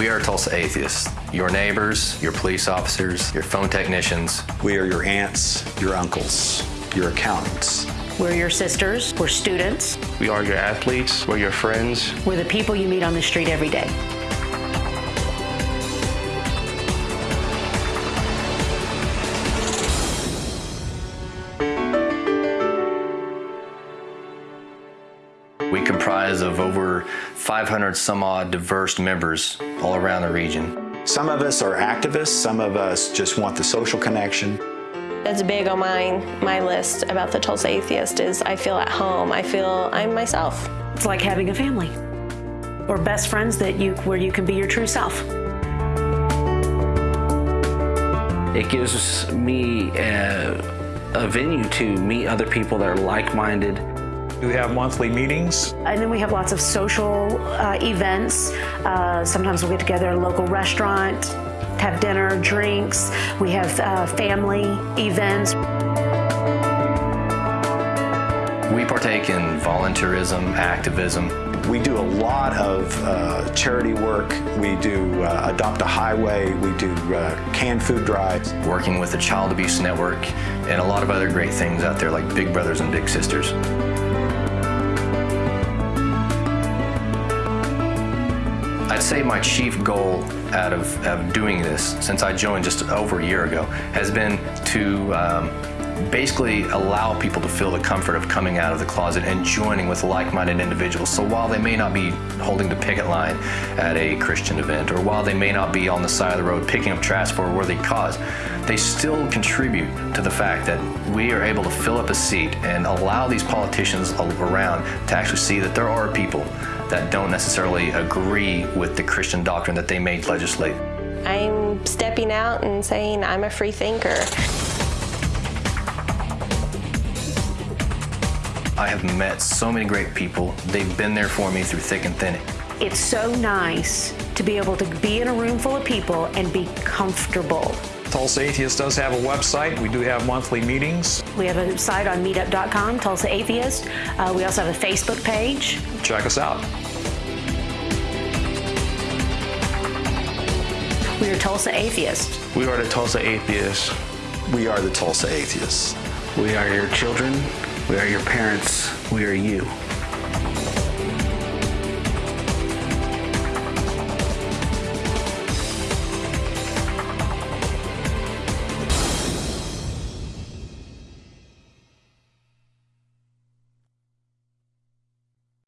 We are Tulsa Atheists. Your neighbors, your police officers, your phone technicians. We are your aunts, your uncles, your accountants. We're your sisters. We're students. We are your athletes. We're your friends. We're the people you meet on the street every day. We comprise of over 500 some odd diverse members all around the region. Some of us are activists, some of us just want the social connection. That's big on my, my list about the Tulsa Atheist is I feel at home. I feel I'm myself. It's like having a family or best friends that you where you can be your true self. It gives me a, a venue to meet other people that are like-minded. We have monthly meetings. And then we have lots of social uh, events. Uh, sometimes we'll get together at a local restaurant, have dinner, drinks. We have uh, family events. We partake in volunteerism, activism. We do a lot of uh, charity work. We do uh, Adopt a Highway. We do uh, canned food drives. Working with the Child Abuse Network and a lot of other great things out there like Big Brothers and Big Sisters. I'd say my chief goal out of, of, doing this since I joined just over a year ago has been to um, basically allow people to feel the comfort of coming out of the closet and joining with like-minded individuals. So while they may not be holding the picket line at a Christian event or while they may not be on the side of the road picking up trash for a worthy cause, they still contribute to the fact that we are able to fill up a seat and allow these politicians around to actually see that there are people that don't necessarily agree with the Christian doctrine that they may legislate. I'm stepping out and saying I'm a free thinker. I have met so many great people. They've been there for me through thick and thin. It's so nice to be able to be in a room full of people and be comfortable. Tulsa Atheist does have a website. We do have monthly meetings. We have a site on meetup.com, Tulsa Atheist. Uh, we also have a Facebook page. Check us out. We are Tulsa Atheist. We are the Tulsa Atheists. We are the Tulsa Atheists. We are your children. We are your parents. We are you.